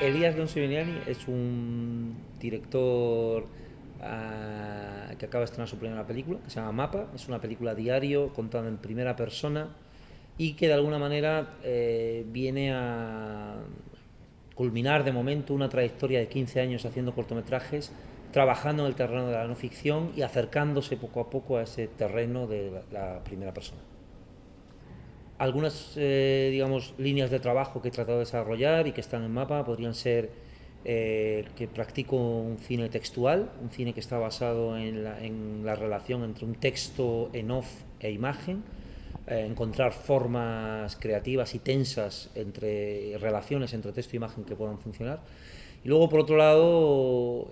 Elías Don Severiani es un director uh, que acaba de estrenar su primera película, que se llama Mapa. Es una película diario contada en primera persona y que de alguna manera eh, viene a culminar de momento una trayectoria de 15 años haciendo cortometrajes, trabajando en el terreno de la no ficción y acercándose poco a poco a ese terreno de la primera persona algunas eh, digamos, líneas de trabajo que he tratado de desarrollar y que están en mapa podrían ser eh, que practico un cine textual, un cine que está basado en la, en la relación entre un texto en off e imagen, eh, encontrar formas creativas y tensas entre relaciones entre texto e imagen que puedan funcionar. Y luego, por otro lado,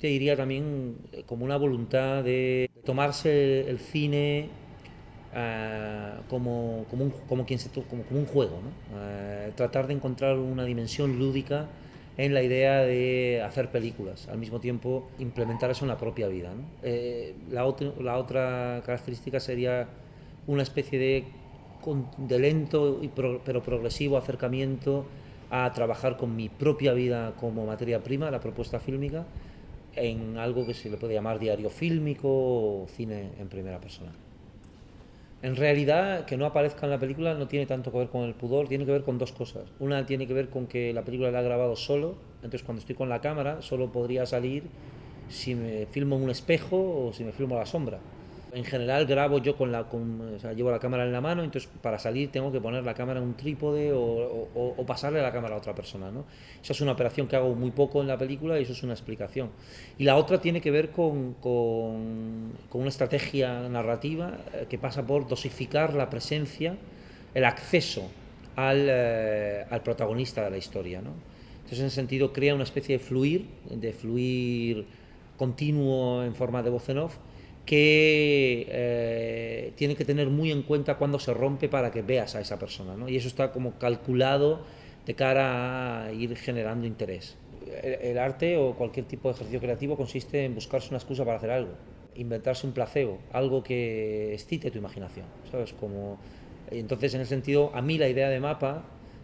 te diría también como una voluntad de tomarse el cine Uh, como, como, un, como, quien se, como, un juego, ¿no? uh, tratar de encontrar una dimensión lúdica en la idea de hacer películas, al mismo tiempo implementar eso en la propia vida. Eh, la, otro, la, otra característica sería una especie de, de lento pero progresivo acercamiento a trabajar con mi propia vida como materia prima, la propuesta fílmica, en algo que se le puede llamar diario fílmico o cine en primera persona. En realidad, que no aparezca en la película no tiene tanto que ver con el pudor, tiene que ver con dos cosas. Una tiene que ver con que la película la he grabado solo, entonces cuando estoy con la cámara solo podría salir si me filmo en un espejo o si me filmo a la sombra. En general grabo yo con la, con, o sea, llevo la cámara en la mano, entonces para salir tengo que poner la cámara en un trípode o, o, o, pasarle la cámara a otra persona. ¿no? Esa es una operación que hago muy poco en la película y eso es una explicación. Y la otra tiene que ver con, con, con una estrategia narrativa eh, que pasa por dosificar la presencia, el acceso al, eh, al protagonista de la historia. ¿no? Entonces en ese sentido crea una especie de fluir, de fluir continuo en forma de voz en off, que eh, tiene que tener muy en cuenta cuando se rompe para que veas a esa persona, ¿no? Y eso está como calculado de cara a ir generando interés. El, el, arte o cualquier tipo de ejercicio creativo consiste en buscarse una excusa para hacer algo, inventarse un placebo, algo que excite tu imaginación, ¿sabes? Como, entonces, en ese sentido, a mí la idea de mapa,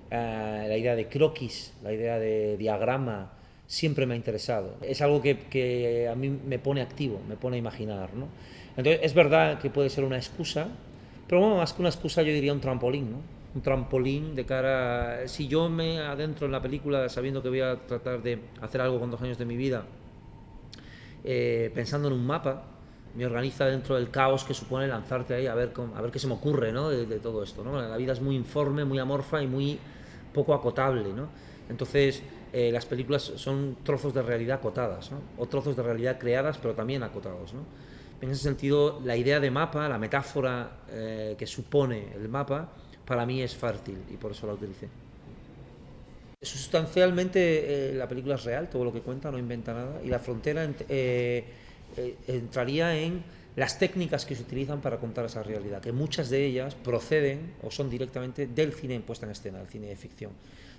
eh, la idea de croquis, la idea de diagrama, siempre me ha interesado. Es algo que, que, a mí me pone activo, me pone a imaginar. ¿no? Entonces, es verdad que puede ser una excusa, pero bueno, más que una excusa yo diría un trampolín, ¿no? Un trampolín de cara... Si yo me adentro en la película sabiendo que voy a tratar de hacer algo con dos años de mi vida, eh, pensando en un mapa, me organiza dentro del caos que supone lanzarte ahí a ver, a ver qué se me ocurre ¿no? de, de todo esto. ¿no? La vida es muy informe, muy amorfa y muy poco acotable. ¿no? Entonces, eh, las películas son trozos de realidad acotadas, ¿no? o trozos de realidad creadas, pero también acotados. ¿no? En ese sentido, la idea de mapa, la metáfora eh, que supone el mapa, para mí es fértil y por eso la utilicé. Sustancialmente eh, la película es real, todo lo que cuenta, no inventa nada, y la frontera eh, entraría en las técnicas que se utilizan para contar esa realidad, que muchas de ellas proceden o son directamente del cine en puesta en escena, del cine de ficción.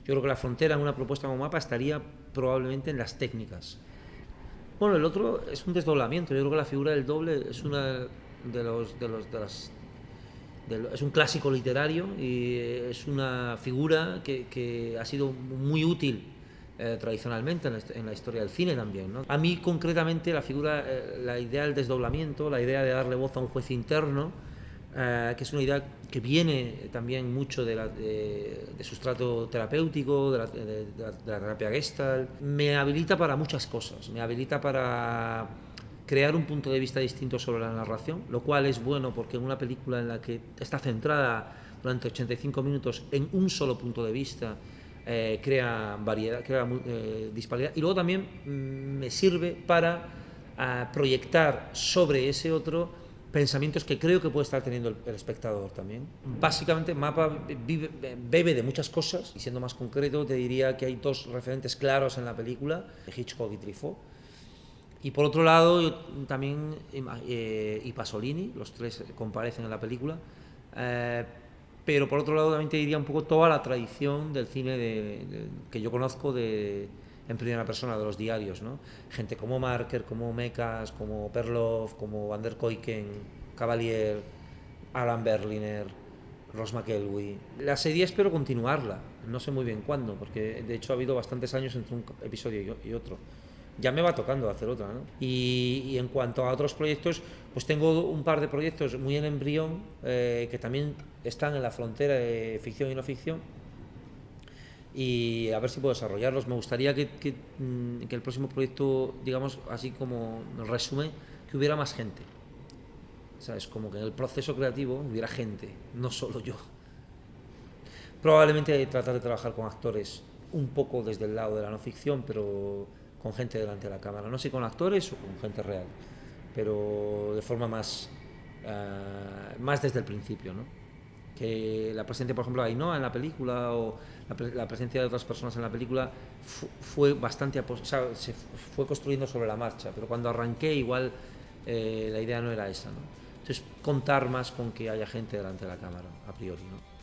Yo creo que la frontera en una propuesta como mapa estaría probablemente en las técnicas. Bueno, el otro es un desdoblamiento. Yo creo que la figura del doble es una de los, de los de las de es un clásico literario y es una figura que, que ha sido muy útil eh, tradicionalmente en la, en la, historia del cine también. ¿no? A mí concretamente la figura, eh, la idea del desdoblamiento, la idea de darle voz a un juez interno, eh, que es una idea que viene también mucho de, la, de, de sustrato terapéutico, de la, de, de la terapia gestalt, me habilita para muchas cosas, me habilita para crear un punto de vista distinto sobre la narración, lo cual es bueno porque en una película en la que está centrada durante 85 minutos en un solo punto de vista, eh, crea variedad, crea eh, disparidad. Y luego también mmm, me sirve para uh, proyectar sobre ese otro pensamientos que creo que puede estar teniendo el, el espectador también. Básicamente, Mapa vive, bebe de muchas cosas, y siendo más concreto, te diría que hay dos referentes claros en la película, Hitchcock y Truffaut. Y por otro lado, yo, también eh, y Pasolini, los tres comparecen en la película. Pero por otro lado, también te diría un poco toda la tradición del cine de, de, que yo conozco de, en primera persona de los diarios, ¿no? Gente como Marker, como Mecas, como Perloff, como Van der Koyken, Cavalier, Alan Berliner, Ross McElwee. La serie espero continuarla, no sé muy bien cuándo, porque de hecho ha habido bastantes años entre un episodio y otro. Ya me va tocando hacer otra, ¿no? Y, en cuanto a otros proyectos, pues tengo un par de proyectos muy en embrión eh, que también están en la frontera de ficción y no ficción. Y a ver si puedo desarrollarlos. Me gustaría que, que, mm, el próximo proyecto, digamos, así como resumen, que hubiera más gente. ¿Sabes? Como que en el proceso creativo hubiera gente, no solo yo. Probablemente tratar de trabajar con actores un poco desde el lado de la no ficción, pero con gente delante de la cámara. No sé con actores o con gente real, pero de forma más, uh, más desde el principio. ¿no? Que la presencia, por ejemplo, de Ainhoa en la película o la, la, presencia de otras personas en la película fue bastante, o sea, se fue construyendo sobre la marcha, pero cuando arranqué igual eh, la idea no era esa. ¿no? Entonces, contar más con que haya gente delante de la cámara, a priori. ¿no?